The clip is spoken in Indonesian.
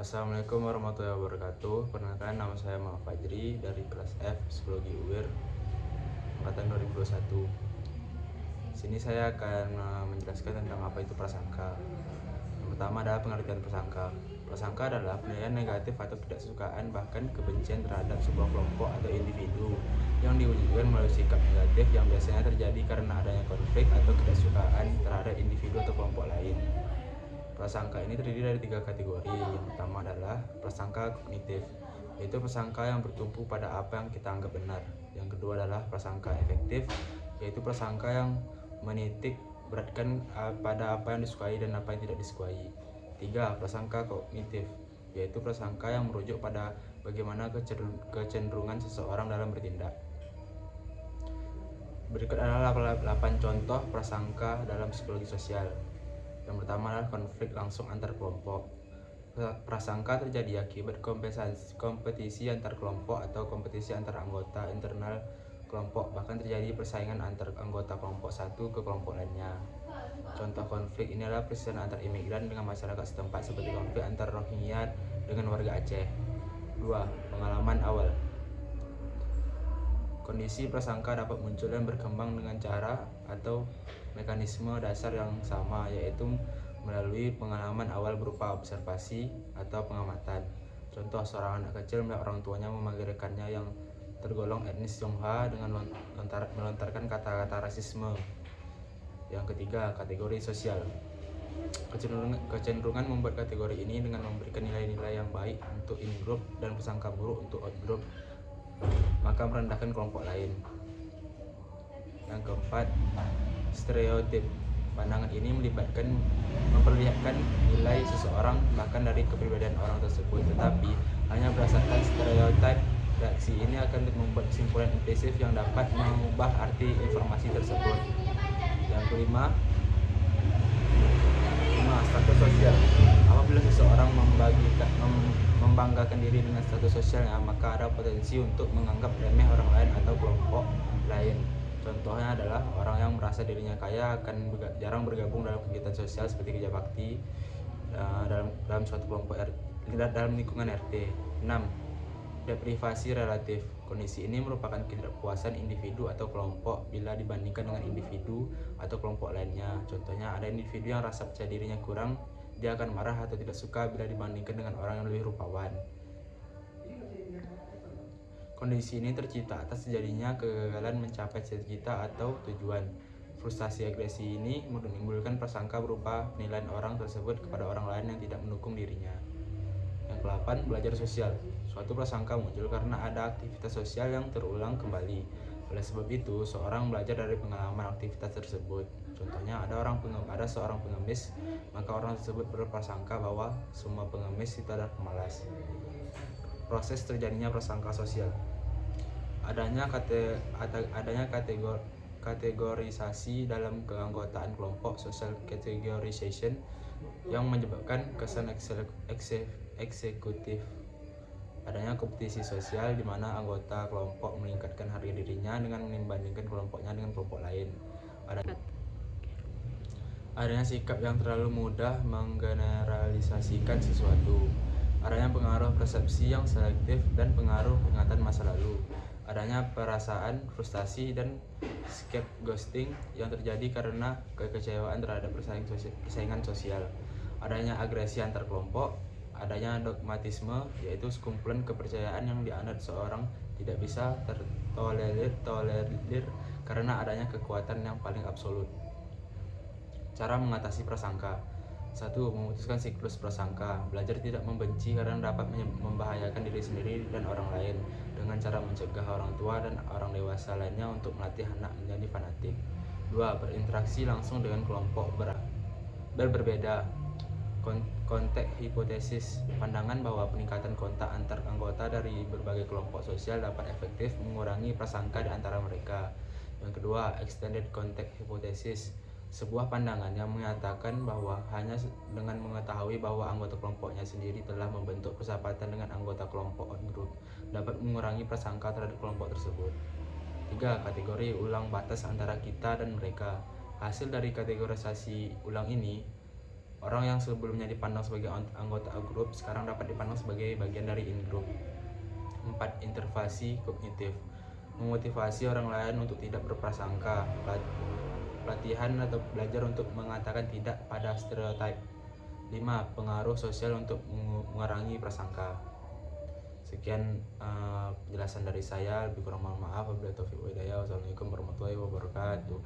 Assalamualaikum warahmatullahi wabarakatuh Perkenalkan nama saya Muhammad Fajri dari kelas F Psikologi UIR Angkatan 2021 Sini saya akan eh, menjelaskan tentang apa itu prasangka Yang pertama adalah pengertian prasangka Prasangka adalah penilaian negatif atau ketidaksukaan bahkan kebencian terhadap sebuah kelompok atau individu yang diwujudkan melalui sikap negatif yang biasanya terjadi karena adanya konflik atau ketidaksukaan terhadap individu atau kelompok lain. Prasangka ini terdiri dari tiga kategori. Yang pertama prasangka kognitif, yaitu prasangka yang bertumpu pada apa yang kita anggap benar. Yang kedua adalah prasangka efektif, yaitu prasangka yang menitik beratkan uh, pada apa yang disukai dan apa yang tidak disukai. Tiga, prasangka kognitif, yaitu prasangka yang merujuk pada bagaimana kecenderungan seseorang dalam bertindak. Berikut adalah 8 contoh prasangka dalam psikologi sosial. Yang pertama adalah konflik langsung antar kelompok. Prasangka terjadi akibat kompetisi antar kelompok atau kompetisi antar anggota internal kelompok, bahkan terjadi persaingan antar anggota kelompok satu ke kelompok lainnya. Contoh konflik ini adalah persaingan antar imigran dengan masyarakat setempat seperti konflik antar Rohingya dengan warga Aceh. 2. Pengalaman awal Kondisi prasangka dapat muncul dan berkembang dengan cara atau mekanisme dasar yang sama yaitu melalui pengalaman awal berupa observasi atau pengamatan. Contoh seorang anak kecil melihat orang tuanya memanggilkannya yang tergolong etnis Tionghoa dengan melontarkan kata-kata rasisme. Yang ketiga, kategori sosial. Kecenderungan, kecenderungan membuat kategori ini dengan memberikan nilai-nilai yang baik untuk in group dan persangka buruk untuk out group maka merendahkan kelompok lain. Yang keempat, stereotip. Pandangan ini melibatkan memperlihatkan nilai seseorang bahkan dari kepribadian orang tersebut, tetapi hanya berdasarkan stereotip reaksi ini akan membuat kesimpulan implisit yang dapat mengubah arti informasi tersebut. Yang kelima, lima status sosial. Apabila seseorang membagikan mem, membanggakan diri dengan status sosialnya, maka ada potensi untuk menganggap remeh orang lain atau kelompok lain. Contohnya adalah orang yang merasa dirinya kaya akan jarang bergabung dalam kegiatan sosial seperti kerja bakti uh, dalam dalam suatu kelompok R, dalam lingkungan RT. 6. Deprivasi relatif. Kondisi ini merupakan ketidakpuasan individu atau kelompok bila dibandingkan dengan individu atau kelompok lainnya. Contohnya ada individu yang rasa percaya dirinya kurang dia akan marah atau tidak suka bila dibandingkan dengan orang yang lebih rupawan. Kondisi ini tercipta atas terjadinya kegagalan mencapai cita-cita atau tujuan. Frustasi agresi ini menimbulkan prasangka berupa penilaian orang tersebut kepada orang lain yang tidak mendukung dirinya. Yang ke-8, belajar sosial. Suatu prasangka muncul karena ada aktivitas sosial yang terulang kembali. Oleh sebab itu, seorang belajar dari pengalaman aktivitas tersebut. Contohnya ada orang ada seorang pengemis, maka orang tersebut berprasangka bahwa semua pengemis itu adalah pemalas. Proses terjadinya prasangka sosial. Adanya kate, adanya kategori kategorisasi dalam keanggotaan kelompok social categorization yang menyebabkan kesan eksekutif adanya kompetisi sosial di mana anggota kelompok meningkatkan harga dirinya dengan membandingkan kelompoknya dengan kelompok lain. Ada adanya sikap yang terlalu mudah menggeneralisasikan sesuatu, adanya pengaruh persepsi yang selektif dan pengaruh ingatan masa lalu, adanya perasaan frustasi dan scapegoating yang terjadi karena kekecewaan terhadap persaingan sosial, adanya agresi antar kelompok, adanya dogmatisme yaitu sekumpulan kepercayaan yang dianut seorang tidak bisa tertolerir tolerir karena adanya kekuatan yang paling absolut. Cara mengatasi prasangka satu Memutuskan siklus prasangka. Belajar tidak membenci karena dapat membahayakan diri sendiri dan orang lain. Dengan cara mencegah orang tua dan orang dewasa lainnya untuk melatih anak menjadi fanatik. Dua Berinteraksi langsung dengan kelompok ber berbeda Konteks hipotesis. Pandangan bahwa peningkatan kontak antar anggota dari berbagai kelompok sosial dapat efektif mengurangi prasangka di antara mereka. Yang kedua, extended context hypothesis sebuah pandangan yang menyatakan bahwa hanya dengan mengetahui bahwa anggota kelompoknya sendiri telah membentuk persahabatan dengan anggota kelompok on group dapat mengurangi prasangka terhadap kelompok tersebut. 3. Kategori ulang batas antara kita dan mereka. Hasil dari kategorisasi ulang ini Orang yang sebelumnya dipandang sebagai anggota grup sekarang dapat dipandang sebagai bagian dari in-group. 4. Intervasi kognitif Memotivasi orang lain untuk tidak berprasangka Pelatihan atau belajar untuk mengatakan tidak pada stereotip 5. Pengaruh sosial untuk mengurangi prasangka Sekian uh, penjelasan dari saya, lebih kurang mohon maaf. Wabillahi taufiq. Wassalamualaikum warahmatullahi wabarakatuh.